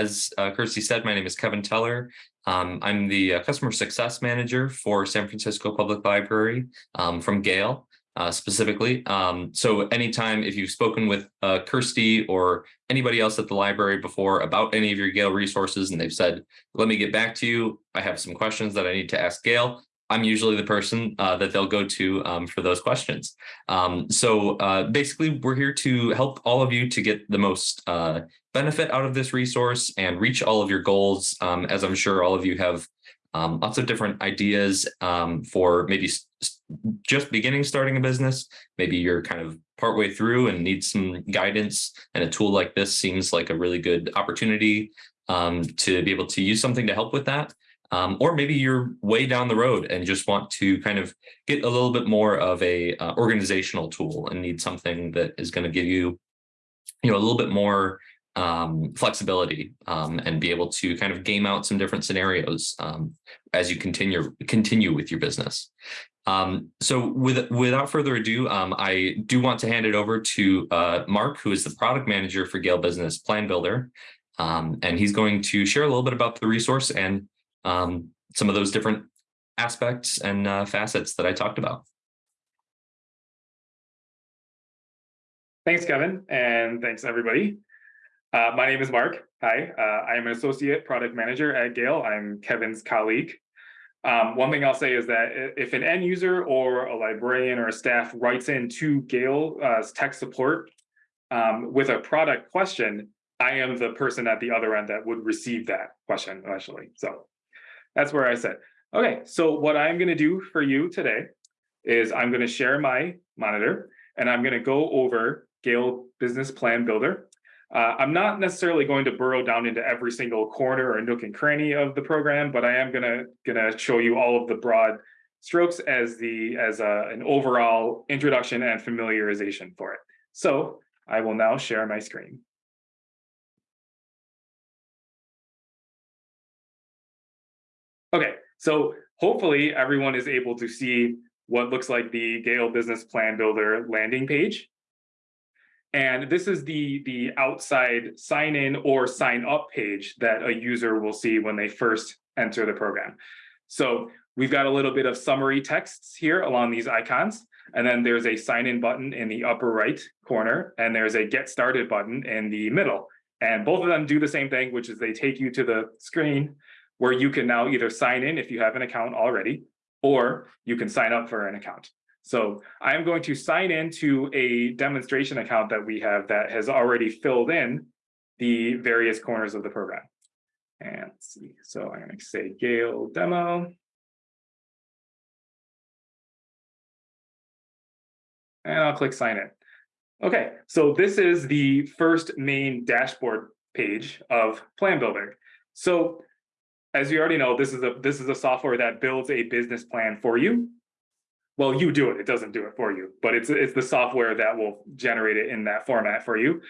as uh, Kirsty said, my name is Kevin Teller. Um, I'm the uh, customer success manager for San Francisco Public Library um, from Gale uh, specifically. Um, so anytime if you've spoken with uh, Kirsty or anybody else at the library before about any of your Gale resources and they've said, let me get back to you, I have some questions that I need to ask Gale, I'm usually the person uh, that they'll go to um, for those questions. Um, so uh, basically, we're here to help all of you to get the most uh, benefit out of this resource and reach all of your goals. Um, as I'm sure all of you have um, lots of different ideas um, for maybe just beginning starting a business. Maybe you're kind of partway through and need some guidance and a tool like this seems like a really good opportunity um, to be able to use something to help with that. Um, or maybe you're way down the road and just want to kind of get a little bit more of a uh, organizational tool and need something that is going to give you, you know, a little bit more um, flexibility um, and be able to kind of game out some different scenarios um, as you continue continue with your business. Um, so with, without further ado, um, I do want to hand it over to uh, Mark, who is the product manager for Gale Business Plan Builder. And he's going to share a little bit about the resource and um, some of those different aspects and uh, facets that I talked about. Thanks, Kevin, and thanks, everybody. Uh, my name is Mark. Hi, uh, I am an associate product manager at Gale. I'm Kevin's colleague. Um, one thing I'll say is that if an end user or a librarian or a staff writes in to Gale uh, tech support um, with a product question, I am the person at the other end that would receive that question eventually. So that's where I said. Okay, so what I'm going to do for you today is I'm going to share my monitor and I'm going to go over Gale Business Plan Builder. Uh, I'm not necessarily going to burrow down into every single corner or nook and cranny of the program, but I am gonna gonna show you all of the broad strokes as the as a, an overall introduction and familiarization for it. So I will now share my screen. Okay, so hopefully everyone is able to see what looks like the Gale Business Plan Builder landing page. And this is the, the outside sign in or sign up page that a user will see when they first enter the program. So we've got a little bit of summary texts here along these icons. And then there's a sign in button in the upper right corner, and there's a get started button in the middle. And both of them do the same thing, which is they take you to the screen where you can now either sign in if you have an account already, or you can sign up for an account. So I'm going to sign into a demonstration account that we have that has already filled in the various corners of the program. And let's see, so I'm going to say Gale demo. And I'll click sign in. Okay, so this is the first main dashboard page of Plan Builder. So as you already know, this is a this is a software that builds a business plan for you. Well, you do it, it doesn't do it for you, but it's it's the software that will generate it in that format for you.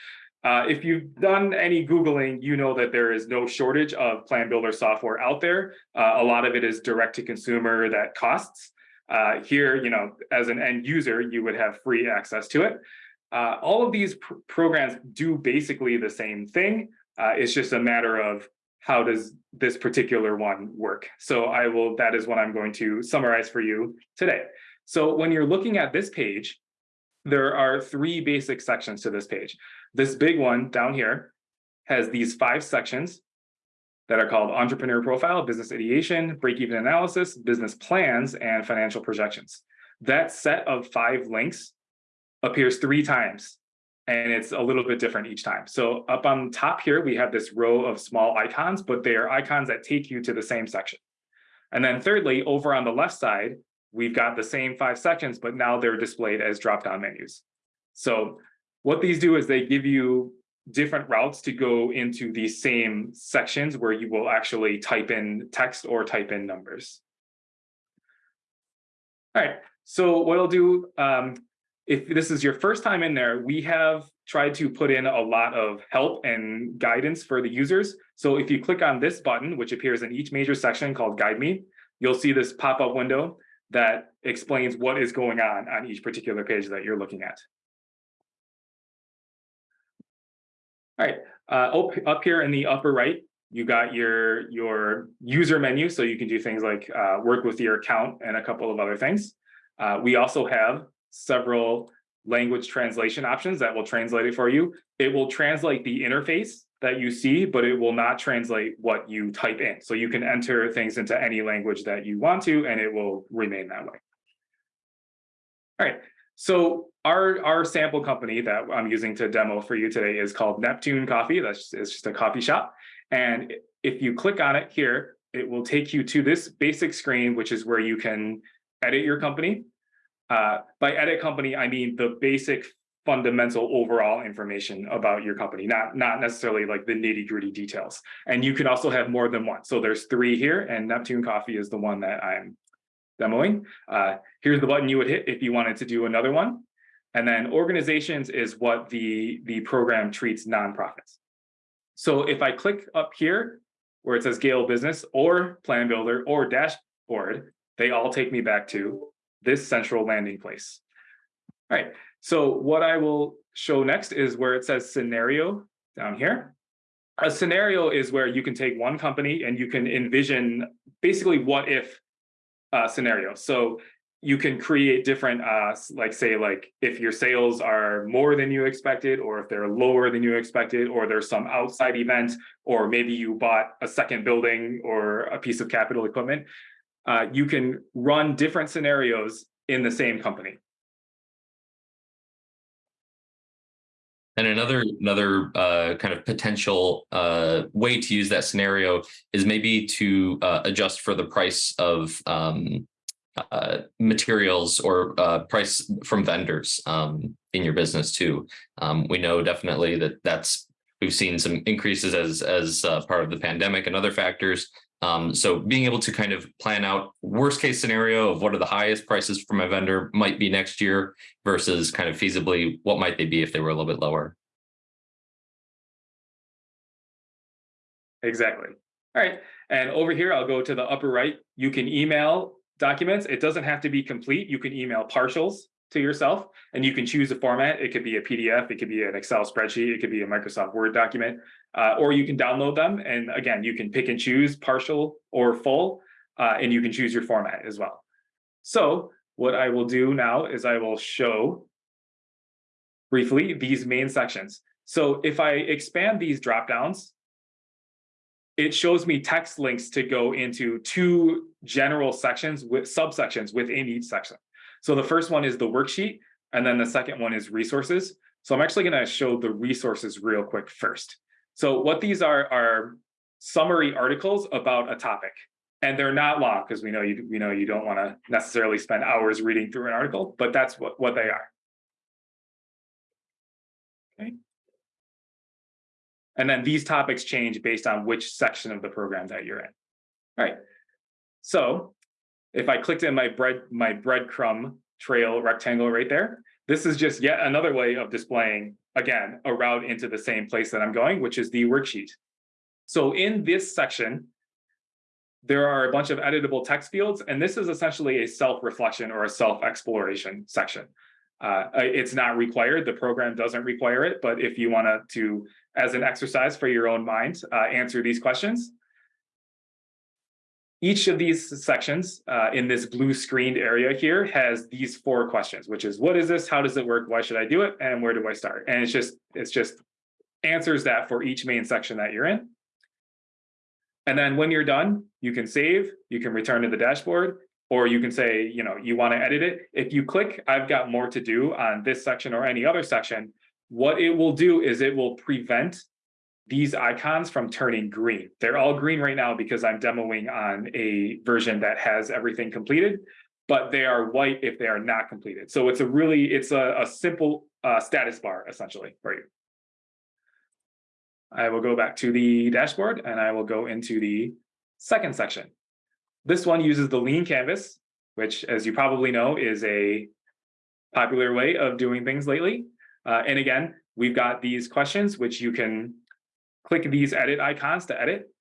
Uh, if you've done any Googling, you know that there is no shortage of plan builder software out there. Uh, a lot of it is direct to consumer that costs. Uh, here, you know, as an end user, you would have free access to it. Uh, all of these pr programs do basically the same thing. Uh, it's just a matter of how does this particular one work? So I will, that is what I'm going to summarize for you today. So when you're looking at this page, there are three basic sections to this page. This big one down here has these five sections that are called entrepreneur profile, business ideation, break-even analysis, business plans, and financial projections. That set of five links appears three times and it's a little bit different each time. So up on top here, we have this row of small icons, but they are icons that take you to the same section. And then thirdly, over on the left side, we've got the same five sections, but now they're displayed as drop-down menus. So what these do is they give you different routes to go into these same sections where you will actually type in text or type in numbers. All right, so what I'll do, um, if this is your first time in there, we have tried to put in a lot of help and guidance for the users. So if you click on this button, which appears in each major section called Guide Me, you'll see this pop-up window that explains what is going on on each particular page that you're looking at. All right, Uh, up, here in the upper right, you got your, your user menu, so you can do things like uh, work with your account and a couple of other things. Uh, we also have several language translation options that will translate it for you. It will translate the interface that you see, but it will not translate what you type in. So you can enter things into any language that you want to, and it will remain that way. All right, so our, our sample company that I'm using to demo for you today is called Neptune Coffee. That's it's just a coffee shop. And if you click on it here, it will take you to this basic screen, which is where you can edit your company. Uh, by edit company, I mean the basic fundamental overall information about your company, not, not necessarily like the nitty gritty details. And you can also have more than one. So there's three here and Neptune Coffee is the one that I'm demoing. Uh, here's the button you would hit if you wanted to do another one. And then organizations is what the, the program treats nonprofits. So if I click up here where it says Gale Business or Plan Builder or Dashboard, they all take me back to this central landing place. All right, so what I will show next is where it says scenario down here. A scenario is where you can take one company and you can envision basically what if uh, scenario. So you can create different, uh, like say, like if your sales are more than you expected, or if they're lower than you expected, or there's some outside event, or maybe you bought a second building or a piece of capital equipment, uh, you can run different scenarios in the same company. And another another uh, kind of potential uh, way to use that scenario is maybe to uh, adjust for the price of um, uh, materials or uh, price from vendors um, in your business too. Um, we know definitely that that's we've seen some increases as as uh, part of the pandemic and other factors. Um, so being able to kind of plan out worst case scenario of what are the highest prices for my vendor might be next year versus kind of feasibly what might they be if they were a little bit lower. Exactly. All right. And over here, I'll go to the upper right. You can email documents. It doesn't have to be complete. You can email partials to yourself and you can choose a format. It could be a PDF, it could be an Excel spreadsheet, it could be a Microsoft Word document, uh, or you can download them. And again, you can pick and choose partial or full, uh, and you can choose your format as well. So what I will do now is I will show briefly these main sections. So if I expand these dropdowns, it shows me text links to go into two general sections with subsections within each section. So the first one is the worksheet, and then the second one is resources. So I'm actually going to show the resources real quick first. So what these are are summary articles about a topic. And they're not long because we know you we know you don't want to necessarily spend hours reading through an article, but that's what, what they are. Okay. And then these topics change based on which section of the program that you're in. All right. So if I clicked in my bread my breadcrumb trail rectangle right there, this is just yet another way of displaying, again, a route into the same place that I'm going, which is the worksheet. So in this section, there are a bunch of editable text fields, and this is essentially a self-reflection or a self-exploration section. Uh, it's not required, the program doesn't require it, but if you want to, as an exercise for your own mind, uh, answer these questions, each of these sections uh, in this blue screened area here has these four questions, which is what is this? How does it work? Why should I do it? And where do I start? And it's just it's just answers that for each main section that you're in. And then when you're done, you can save, you can return to the dashboard, or you can say, you know, you want to edit it. If you click, I've got more to do on this section or any other section, what it will do is it will prevent these icons from turning green. They're all green right now because I'm demoing on a version that has everything completed, but they are white if they are not completed. So it's a really, it's a, a simple uh, status bar essentially for you. I will go back to the dashboard and I will go into the second section. This one uses the lean canvas, which as you probably know is a popular way of doing things lately. Uh, and again, we've got these questions which you can click these edit icons to edit.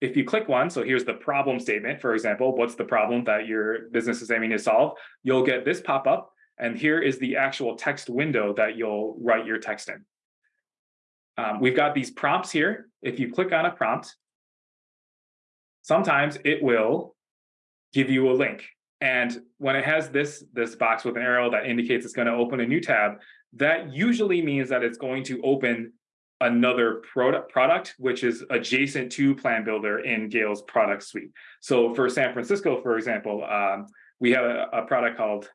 If you click one, so here's the problem statement, for example, what's the problem that your business is aiming to solve? You'll get this pop up, and here is the actual text window that you'll write your text in. um, we've got these prompts here. If you click on a prompt, sometimes it will give you a link. And when it has this, this box with an arrow that indicates it's going to open a new tab, that usually means that it's going to open another product, product which is adjacent to Plan Builder in Gale's product suite. So for San Francisco, for example, um, we have a, a product called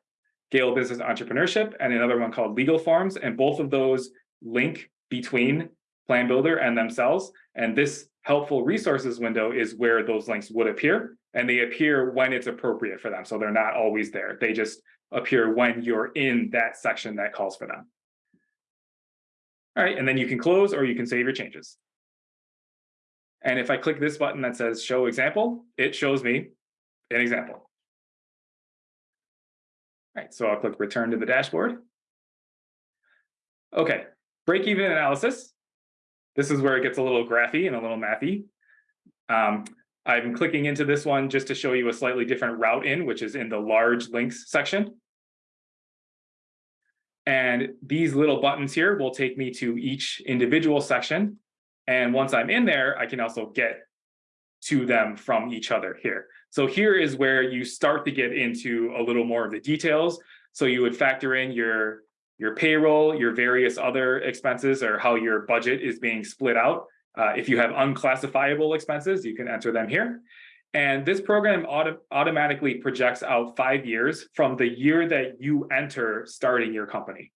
Gale Business Entrepreneurship and another one called Legal Forms, and both of those link between Plan Builder and themselves. And this helpful resources window is where those links would appear and they appear when it's appropriate for them. So they're not always there. They just appear when you're in that section that calls for them. All right, and then you can close or you can save your changes. And if I click this button that says show example, it shows me an example. All right, so I'll click return to the dashboard. Okay, break-even analysis. This is where it gets a little graphy and a little mathy. Um, I'm clicking into this one just to show you a slightly different route in, which is in the large links section. And these little buttons here will take me to each individual section. And once I'm in there, I can also get to them from each other here. So here is where you start to get into a little more of the details. So you would factor in your your payroll, your various other expenses, or how your budget is being split out. Uh, if you have unclassifiable expenses, you can enter them here. And this program auto automatically projects out five years from the year that you enter starting your company.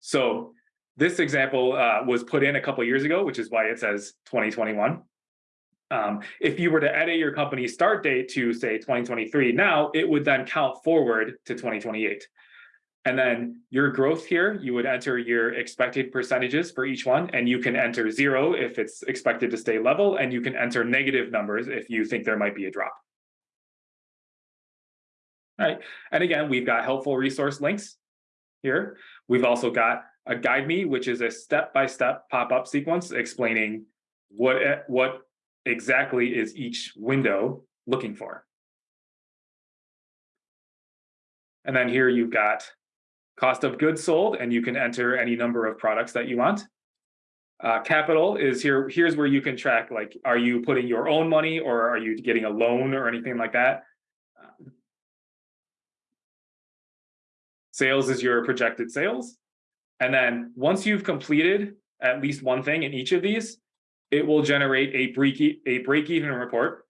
So this example uh, was put in a couple years ago, which is why it says 2021. Um, if you were to edit your company's start date to say 2023 now, it would then count forward to 2028. And then your growth here, you would enter your expected percentages for each one, and you can enter zero if it's expected to stay level, and you can enter negative numbers if you think there might be a drop. All right, and again, we've got helpful resource links here. We've also got a guide me, which is a step-by-step -step pop-up sequence explaining what, what exactly is each window looking for. And then here you've got cost of goods sold, and you can enter any number of products that you want. Uh, capital is here. Here's where you can track, like, are you putting your own money or are you getting a loan or anything like that? sales is your projected sales. And then once you've completed at least one thing in each of these, it will generate a break, a break even report.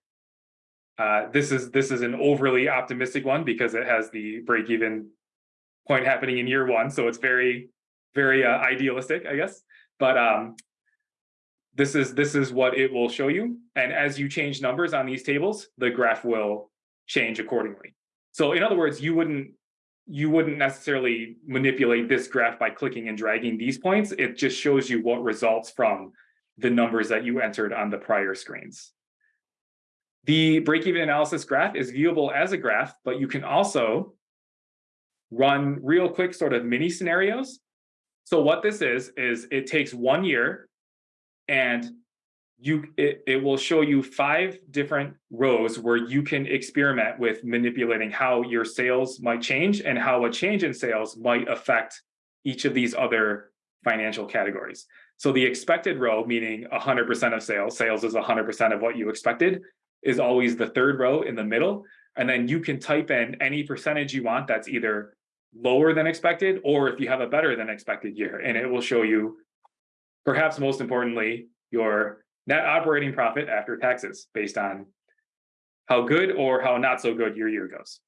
Uh, this is this is an overly optimistic one because it has the break even point happening in year one. So it's very, very uh, idealistic, I guess. But um, this is this is what it will show you. And as you change numbers on these tables, the graph will change accordingly. So in other words, you wouldn't you wouldn't necessarily manipulate this graph by clicking and dragging these points. It just shows you what results from the numbers that you entered on the prior screens. The break-even analysis graph is viewable as a graph, but you can also run real quick sort of mini scenarios. So what this is, is it takes one year and you it, it will show you five different rows where you can experiment with manipulating how your sales might change and how a change in sales might affect each of these other financial categories. So the expected row, meaning 100% of sales, sales is 100% of what you expected, is always the third row in the middle. And then you can type in any percentage you want that's either lower than expected, or if you have a better than expected year, and it will show you, perhaps most importantly, your net operating profit after taxes based on how good or how not so good your year goes.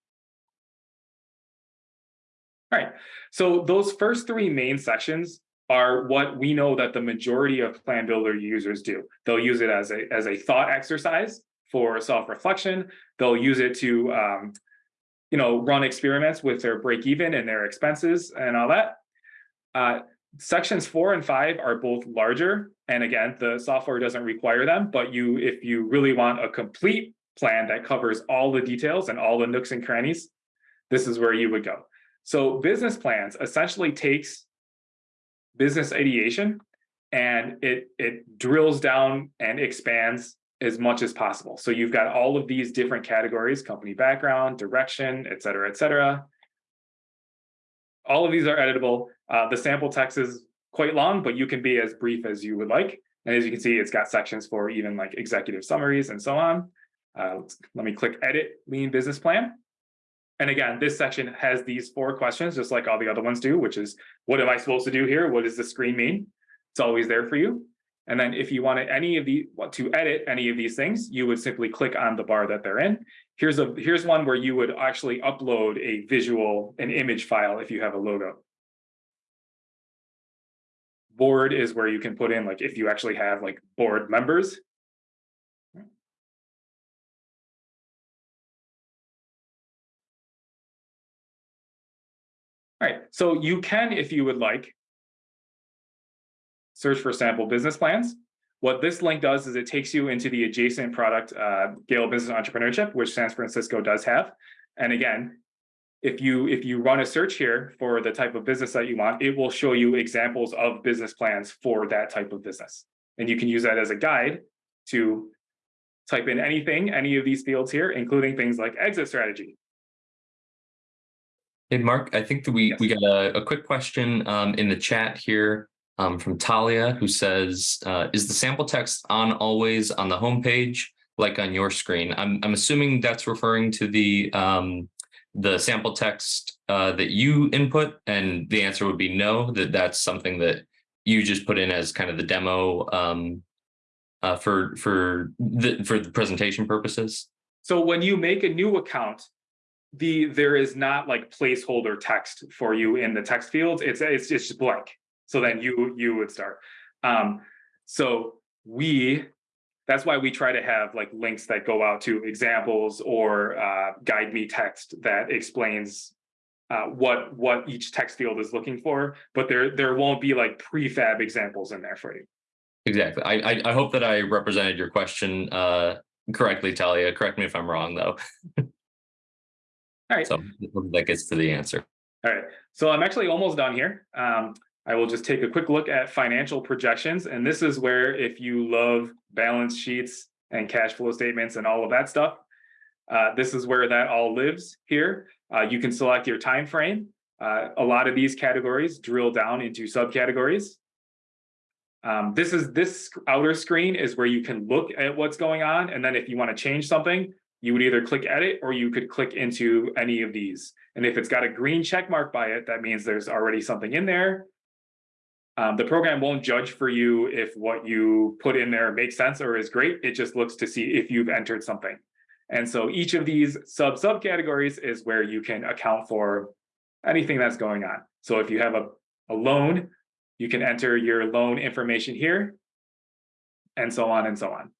All right, so those first three main sections are what we know that the majority of Plan Builder users do. They'll use it as a, as a thought exercise for self-reflection. They'll use it to um, you know, run experiments with their break even and their expenses and all that. Uh, sections four and five are both larger. And again, the software doesn't require them, but you, if you really want a complete plan that covers all the details and all the nooks and crannies, this is where you would go. So business plans essentially takes business ideation and it, it drills down and expands as much as possible. So you've got all of these different categories, company background, direction, et cetera, et cetera. All of these are editable. Uh, the sample text is quite long, but you can be as brief as you would like. And as you can see, it's got sections for even like executive summaries and so on. Uh, let me click edit lean business plan. And again, this section has these four questions, just like all the other ones do, which is what am I supposed to do here? What does the screen mean? It's always there for you. And then if you wanted any of the, to edit any of these things, you would simply click on the bar that they're in. Here's a, here's one where you would actually upload a visual, an image file if you have a logo. Board is where you can put in, like, if you actually have like board members. All right, so you can, if you would like, search for sample business plans. What this link does is it takes you into the adjacent product, uh, Gale Business Entrepreneurship, which San Francisco does have. And again, if you if you run a search here for the type of business that you want, it will show you examples of business plans for that type of business. And you can use that as a guide to type in anything, any of these fields here, including things like exit strategy. Hey, Mark, I think that we, Yes. we got a, a quick question um, in the chat here um, from Talia, who says, uh, is the sample text on always on the homepage, like on your screen? I'm, I'm assuming that's referring to the, um, the sample text uh, that you input, and the answer would be no, that that's something that you just put in as kind of the demo um, uh, for, for the, for the presentation purposes. So when you make a new account, the there is not like placeholder text for you in the text fields. It's it's it's just blank. So then you you would start. Um, so we that's why we try to have like links that go out to examples or uh, guide me text that explains uh, what what each text field is looking for. But there there won't be like prefab examples in there for you. Exactly. I, I, I hope that I represented your question uh, correctly, Talia. Correct me if I'm wrong, though. All right. So that gets to the answer. All right, so I'm actually almost done here. Um, I will just take a quick look at financial projections, and this is where if you love balance sheets and cash flow statements and all of that stuff, uh, this is where that all lives here. Uh, you can select your time frame. Uh, a lot of these categories drill down into subcategories. Um, this is this outer screen is where you can look at what's going on, and then if you want to change something, you would either click edit or you could click into any of these. And if it's got a green check mark by it, that means there's already something in there. Um, the program won't judge for you if what you put in there makes sense or is great. It just looks to see if you've entered something. And so each of these sub subcategories is where you can account for anything that's going on. So if you have a, a loan, you can enter your loan information here and so on and so on.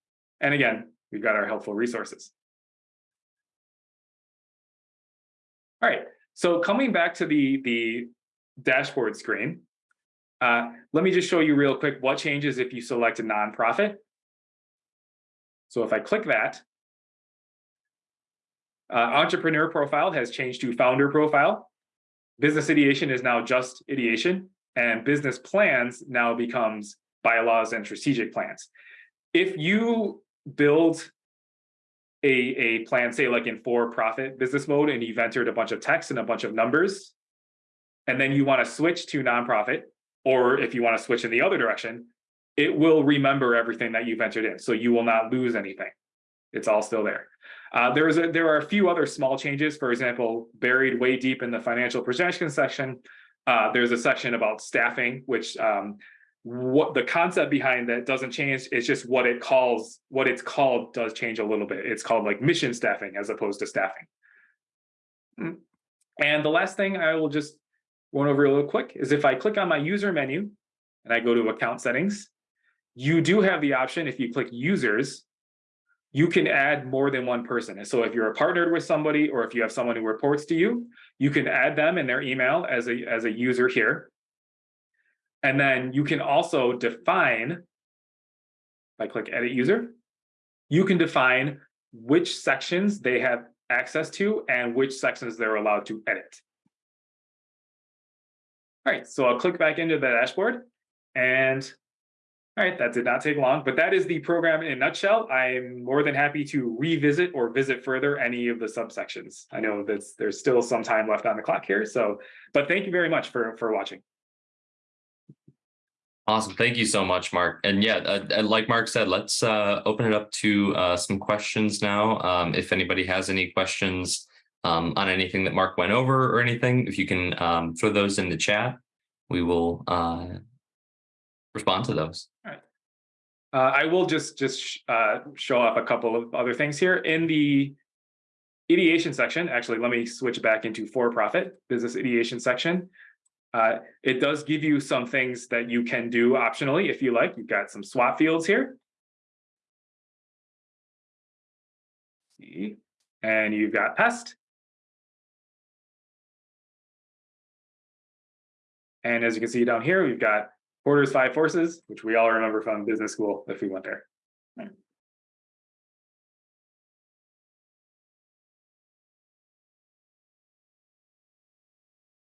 And again, we've got our helpful resources. All right, so coming back to the, the dashboard screen, uh, let me just show you real quick what changes if you select a nonprofit. So if I click that, uh, entrepreneur profile has changed to founder profile. Business ideation is now just ideation, and business plans now becomes bylaws and strategic plans. If you build a, a plan, say like in for-profit business mode, and you've entered a bunch of text and a bunch of numbers, and then you want to switch to nonprofit, or if you want to switch in the other direction, it will remember everything that you've entered in, so you will not lose anything. It's all still there. Uh, there is a, there are a few other small changes. For example, buried way deep in the financial projection section, uh, there's a section about staffing, which um, what the concept behind that doesn't change. It's just what it calls, what it's called does change a little bit. It's called like mission staffing as opposed to staffing. Mm. And the last thing I will just run over real quick is if I click on my user menu and I go to account settings, you do have the option if you click users, you can add more than one person. And so if you're partnered with somebody or if you have someone who reports to you, you can add them in their email as a, as a user here. And then you can also define, if I click edit user, you can define which sections they have access to and which sections they're allowed to edit. All right, so I'll click back into the dashboard and all right, that did not take long, but that is the program in a nutshell. I'm more than happy to revisit or visit further any of the subsections. I know that there's still some time left on the clock here, so, but thank you very much for, for watching. Awesome. Thank you so much, Mark. And yeah, uh, uh, like Mark said, let's uh, open it up to uh, some questions now. Um, if anybody has any questions um, on anything that Mark went over or anything, if you can um, throw those in the chat, we will uh, respond to those. Uh, I will just just uh, show off a couple of other things here in the ideation section. Actually, let me switch back into for-profit business ideation section. Uh, it does give you some things that you can do optionally if you like. You've got some SWOT fields here. And you've got pest. And as you can see down here, we've got Porter's Five Forces, which we all remember from business school if we went there.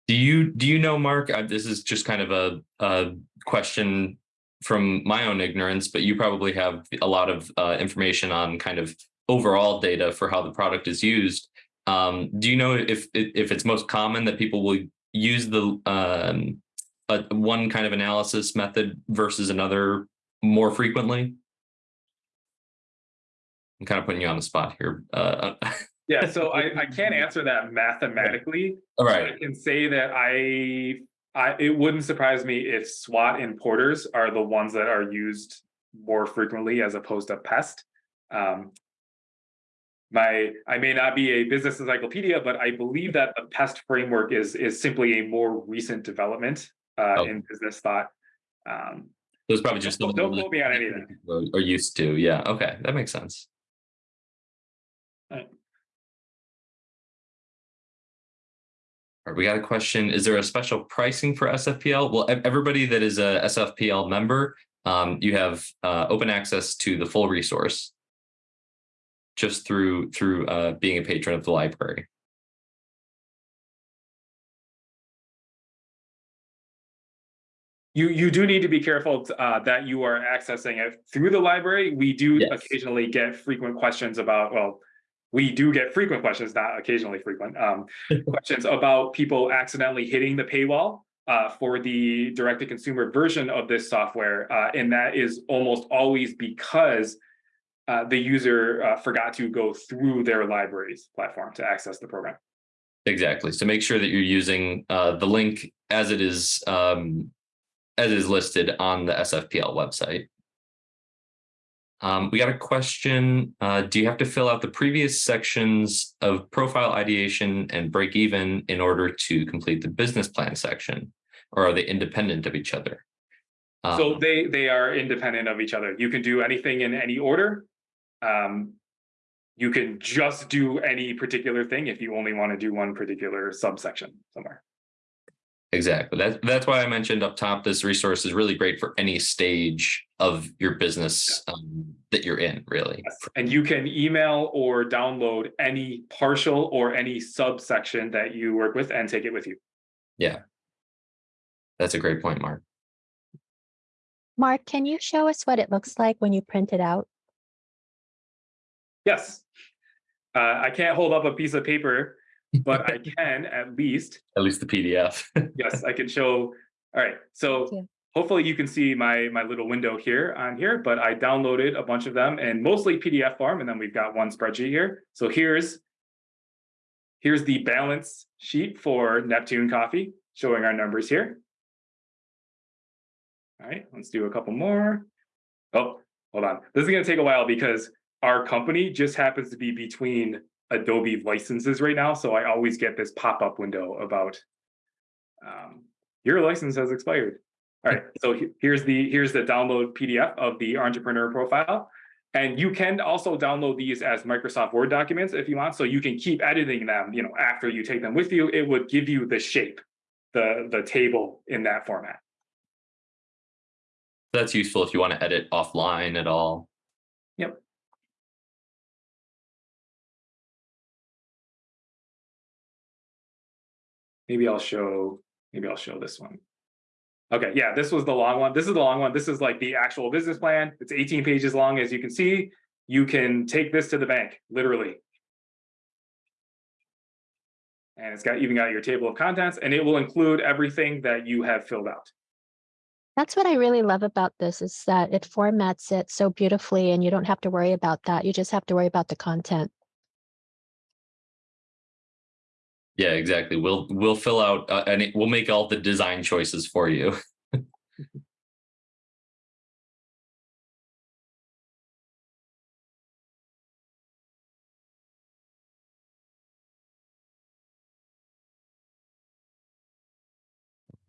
Do you do you know, Mark? Uh, this is just kind of a, a question from my own ignorance, but you probably have a lot of uh, information on kind of overall data for how the product is used. Um, do you know if if it's most common that people will use the um, a, one kind of analysis method versus another more frequently? I'm kind of putting you on the spot here. Uh, Yeah, so I, I can't answer that mathematically. all right. I can say that I, I, it wouldn't surprise me if SWOT and porters are the ones that are used more frequently as opposed to pest. Um, my, I may not be a business encyclopedia, but I believe that the pest framework is, is simply a more recent development uh, Oh. in business thought. Um, There's probably just Don't- don't quote me on any of that. people Are used to. Yeah. Okay. That makes sense. Right. All right, we got a question. Is there a special pricing for SFPL? Well, everybody that is a SFPL member, um, you have uh, open access to the full resource just through through uh, being a patron of the library. You, you do need to be careful uh, that you are accessing it through the library. We do Yes. occasionally get frequent questions about, well, we do get frequent questions, not occasionally frequent, um, questions about people accidentally hitting the paywall uh, for the direct-to-consumer version of this software. uh, and that is almost always because uh, the user uh, forgot to go through their library's platform to access the program. Exactly. So make sure that you're using uh, the link as it is um, as is listed on the SFPL website. Um, we got a question. Uh, do you have to fill out the previous sections of profile ideation and break even in order to complete the business plan section? Or are they independent of each other? So Um, they they are independent of each other. You can do anything in any order. Um, you can just do any particular thing if you only want to do one particular subsection somewhere. Exactly. That's that's why I mentioned up top. This resource is really great for any stage of your business um, that you're in. Really. And you can email or download any partial or any subsection that you work with and take it with you. Yeah. That's a great point, Mark. Mark, can you show us what it looks like when you print it out? Yes. Uh, I can't hold up a piece of paper, but I can at least At least the PDF. Yes, I can show. All right, so hopefully you can see my, my little window here on here, but I downloaded a bunch of them and mostly PDF form, and then we've got one spreadsheet here. So here's, here's the balance sheet for Neptune Coffee, showing our numbers here. All right, let's do a couple more. Oh, hold on. This is gonna take a while because our company just happens to be between Adobe licenses right now, so I always get this pop-up window about um, your license has expired. All right, so here's the, here's the download PDF of the entrepreneur profile. And you can also download these as Microsoft Word documents if you want, so you can keep editing them, you know, after you take them with you, it would give you the shape, the, the table in that format. That's useful if you want to edit offline at all. Yep. Maybe I'll show, maybe I'll show this one. Okay, yeah, this was the long one. This is the long one. This is like the actual business plan. It's eighteen pages long, as you can see. You can take this to the bank, literally. And it's got, even got your table of contents, and it will include everything that you have filled out. That's what I really love about this is that it formats it so beautifully and you don't have to worry about that. You just have to worry about the content. Yeah, exactly. We'll we'll fill out uh, and it, we'll make all the design choices for you.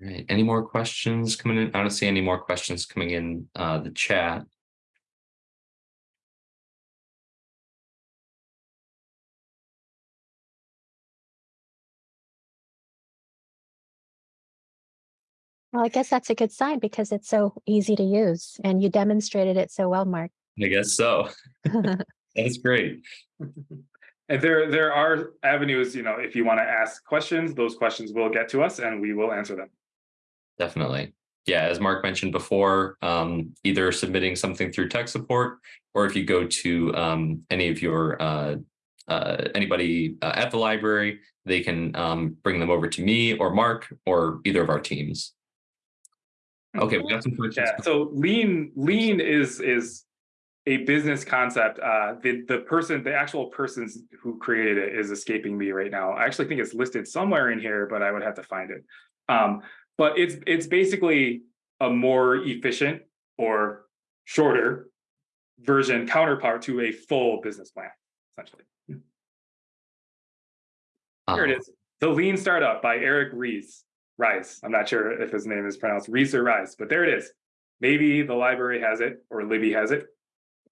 Right. Any more questions coming in? I don't see any more questions coming in uh, the chat. Well, I guess that's a good sign because it's so easy to use and you demonstrated it so well, Mark. I guess so. That's great. And there, there are avenues, you know, if you want to ask questions, those questions will get to us and we will answer them. Definitely. Yeah, as Mark mentioned before, um, either submitting something through tech support, or if you go to um, any of your uh, uh, anybody uh, at the library, they can um, bring them over to me or Mark or either of our teams. Okay, we got some questions. Yeah, so lean, lean is, is a business concept. Uh, the, the person, the actual persons who created it is escaping me right now. I actually think it's listed somewhere in here, but I would have to find it. Um, but it's, it's basically a more efficient or shorter version counterpart to a full business plan, essentially. Here it Um, is. The Lean Startup by Eric Ries. Rise. I'm not sure if his name is pronounced Rees or Rise, but there it is. Maybe the library has it or Libby has it.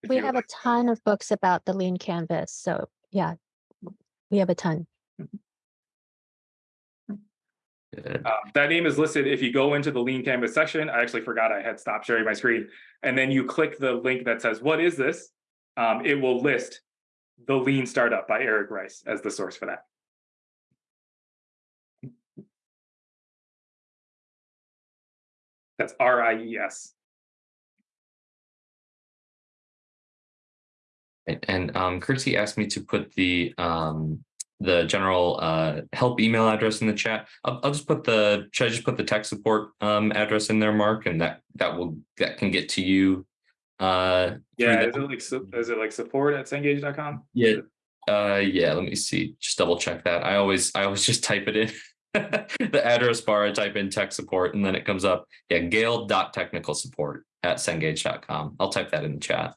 We you- have a ton of books about the lean canvas. So yeah, we have a ton. Uh, that name is listed. If you go into the Lean Canvas section, I actually forgot I had stopped sharing my screen. And then you click the link that says, what is this? Um, it will list the Lean Startup by Eric Rice as the source for that. That's R I E S. And- And um, Kirsty asked me to put the um, the general uh, help email address in the chat. I'll, I'll just put the should I just put the tech support um, address in there, Mark, and that that will that can get to you. Uh, Yeah, is it like, is it like support at cengage.com? yeah, uh, yeah. Let me see. Just double check that. I always I always just type it in. the address bar, I type in tech support, and then it comes up. Yeah, Gale.technical support at Cengage.com. I'll type that in the chat.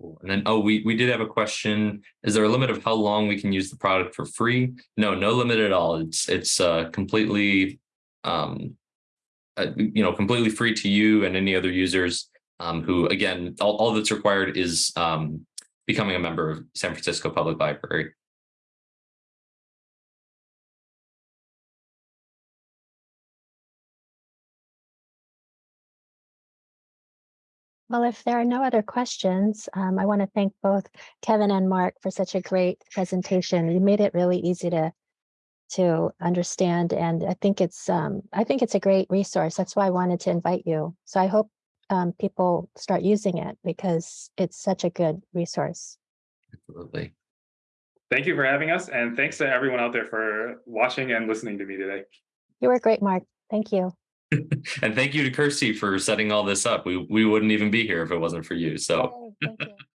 Cool. And then, oh, we, we did have a question. Is there a limit of how long we can use the product for free? No, no limit at all. It's, it's uh, completely, um, uh, you know, completely free to you and any other users um, who, again, all, all that's required is um, becoming a member of San Francisco Public Library. Well, if there are no other questions, um, I want to thank both Kevin and Mark for such a great presentation. You made it really easy to to understand, and I think it's um, I think it's a great resource. That's why I wanted to invite you. So I hope um, people start using it because it's such a good resource. Absolutely. Thank you for having us. And thanks to everyone out there for watching and listening to me today. You were great, Mark. Thank you. And thank you to Kirsty for setting all this up. We, we wouldn't even be here if it wasn't for you. So oh, you.